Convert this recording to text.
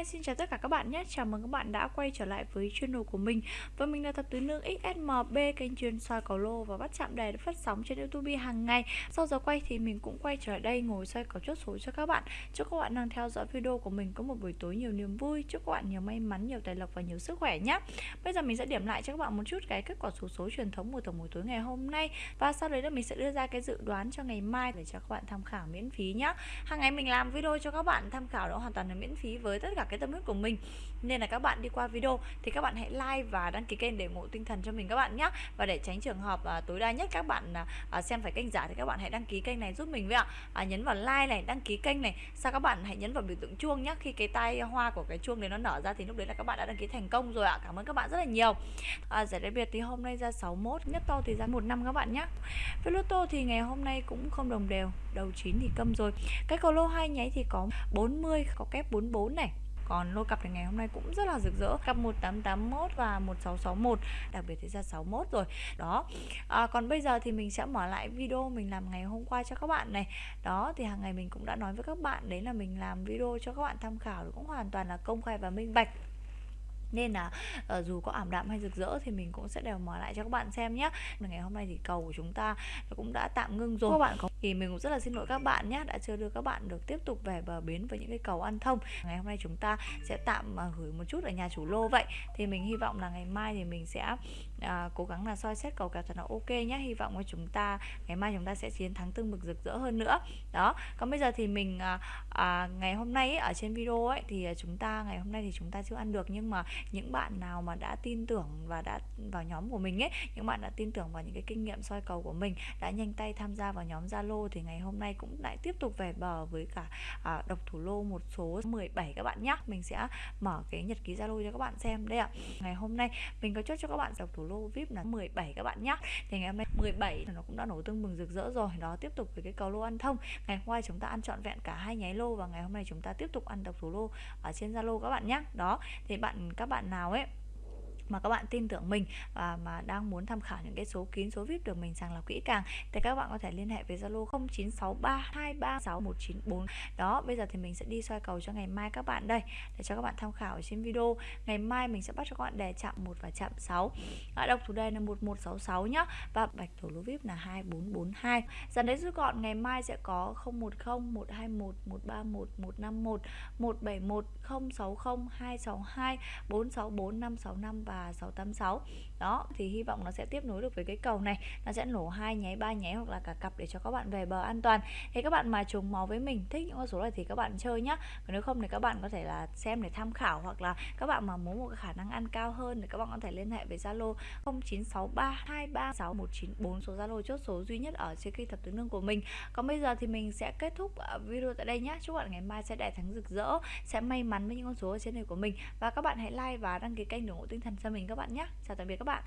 Hi, xin chào tất cả các bạn nhé. Chào mừng các bạn đã quay trở lại với channel của mình. Và mình là Thập Tứ Nương XSMB Kênh chuyên soi cầu lô và bắt chạm đề được phát sóng trên Youtube hàng ngày. Sau giờ quay thì mình cũng quay trở lại đây ngồi soi cầu chốt số cho các bạn. Chúc các bạn đang theo dõi video của mình có một buổi tối nhiều niềm vui. Chúc các bạn nhiều may mắn, nhiều tài lộc và nhiều sức khỏe nhé. Bây giờ mình sẽ điểm lại cho các bạn một chút cái kết quả số số truyền thống của tổng buổi tối ngày hôm nay. Và sau đấy là mình sẽ đưa ra cái dự đoán cho ngày mai để cho các bạn tham khảo miễn phí nhé. Hàng ngày mình làm video cho các bạn tham khảo đó hoàn toàn là miễn phí với tất cả cái tâm huyết của mình. Nên là các bạn đi qua video thì các bạn hãy like và đăng ký kênh để ủng hộ tinh thần cho mình các bạn nhé và để tránh trường hợp à, tối đa nhất các bạn à, à, xem phải kênh giả thì các bạn hãy đăng ký kênh này giúp mình với ạ. À, nhấn vào like này đăng ký kênh này. Sau các bạn hãy nhấn vào biểu tượng chuông nhé khi cái tay hoa của cái chuông đấy nó nở ra thì lúc đấy là các bạn đã đăng ký thành công rồi ạ. Cảm ơn các bạn rất là nhiều. À, giải đặc biệt thì hôm nay ra 61 nhất to thì ra một năm các bạn nhé với lô tô thì ngày hôm nay cũng không đồng đều đầu 9 thì câm rồi. Cái cầu lô hai nháy thì có 40 có kép 44 này còn lô cặp ngày hôm nay cũng rất là rực rỡ. Cặp 1881 và 1661 đặc biệt thì ra 61 rồi. Đó. À, còn bây giờ thì mình sẽ mở lại video mình làm ngày hôm qua cho các bạn này. Đó thì hàng ngày mình cũng đã nói với các bạn đấy là mình làm video cho các bạn tham khảo cũng hoàn toàn là công khai và minh bạch nên là uh, dù có ảm đạm hay rực rỡ thì mình cũng sẽ đều mở lại cho các bạn xem nhé ngày hôm nay thì cầu của chúng ta cũng đã tạm ngưng rồi. Các bạn có thì mình cũng rất là xin lỗi các bạn nhé đã chưa đưa các bạn được tiếp tục về bờ bến với những cái cầu ăn thông. Ngày hôm nay chúng ta sẽ tạm uh, gửi một chút ở nhà chủ lô vậy. Thì mình hy vọng là ngày mai thì mình sẽ à, cố gắng là soi xét cầu kèo thật là ok nhé hy vọng là chúng ta ngày mai chúng ta sẽ chiến thắng tương bực rực rỡ hơn nữa. Đó. Còn bây giờ thì mình à, à, ngày hôm nay ấy, ở trên video ấy thì à, chúng ta ngày hôm nay thì chúng ta chưa ăn được. Nhưng mà những bạn nào mà đã tin tưởng và đã vào nhóm của mình ấy những bạn đã tin tưởng vào những cái kinh nghiệm soi cầu của mình đã nhanh tay tham gia vào nhóm Zalo thì ngày hôm nay cũng lại tiếp tục về bờ với cả à, độc thủ lô một số 17 các bạn nhé mình sẽ mở cái nhật ký Zalo cho các bạn xem đây ạ. Ngày hôm nay mình có chốt cho các bạn độc thủ lô lô VIP là 17 các bạn nhé thì ngày hôm nay 17 nó cũng đã nổ tương mừng rực rỡ rồi. Đó, tiếp tục với cái cầu lô ăn thông. Ngày hôm qua chúng ta ăn trọn vẹn cả hai nháy lô và ngày hôm nay chúng ta tiếp tục ăn độc thủ lô ở trên Zalo các bạn nhé đó, thì bạn, các bạn nào ấy mà các bạn tin tưởng mình và mà đang muốn tham khảo những cái số kín số VIP được mình sàng lọc kỹ càng thì các bạn có thể liên hệ với Zalo 0963236194 đó bây giờ thì mình sẽ đi soi cầu cho ngày mai các bạn đây để cho các bạn tham khảo ở trên video. Ngày mai mình sẽ bắt cho các bạn đề chạm 1 và chạm 6 à, độc thủ đề là 1166 nhá. Và bạch thủ lô VIP là 2442 dần đấy rút gọn ngày mai sẽ có 010 121 131 151 171 060 262 464 565 và và 686 đó, thì hy vọng nó sẽ tiếp nối được với cái cầu này. Nó sẽ nổ hai nháy, ba nháy hoặc là cả cặp để cho các bạn về bờ an toàn. Thì các bạn mà trùng máu với mình, thích những con số này thì các bạn chơi nhá. Còn nếu không thì các bạn có thể là xem để tham khảo hoặc là các bạn mà muốn một cái khả năng ăn cao hơn thì các bạn có thể liên hệ với Zalo 0963236194 số Zalo chốt số duy nhất ở trên kênh thập tứ nương của mình. Còn bây giờ thì mình sẽ kết thúc à, video tại đây nhé chúc bạn ngày mai sẽ đại thắng rực rỡ, sẽ may mắn với những con số ở trên này của mình. Và các bạn hãy like và đăng ký kênh để ủng hộ tinh thần cho mình các bạn nhé. Chào tạm biệt các bạn.